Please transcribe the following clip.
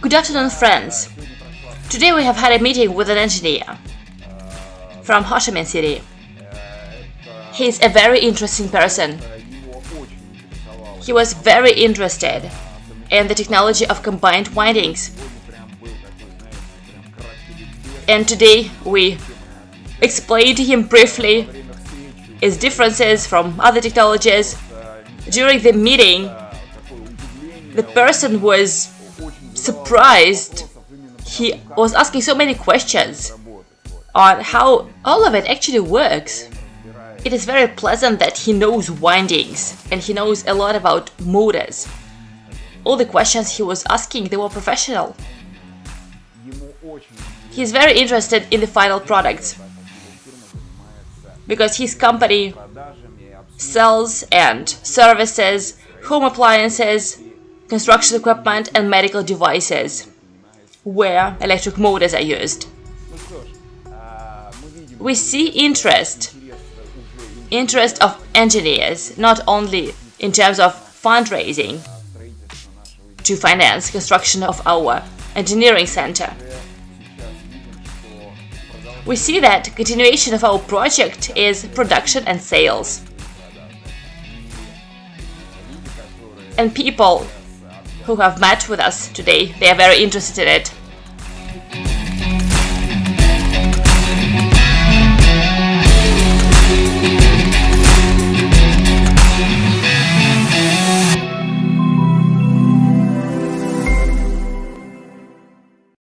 Good afternoon, friends. Today we have had a meeting with an engineer from Ho Chi Minh City. He's a very interesting person. He was very interested in the technology of combined windings. And today we explained to him briefly its differences from other technologies. During the meeting, the person was surprised. He was asking so many questions on how all of it actually works. It is very pleasant that he knows windings and he knows a lot about motors. All the questions he was asking, they were professional. He is very interested in the final products because his company sells and services home appliances, construction equipment and medical devices where electric motors are used. We see interest, interest of engineers, not only in terms of fundraising to finance construction of our engineering center. We see that continuation of our project is production and sales. And people who have met with us today, they are very interested in it.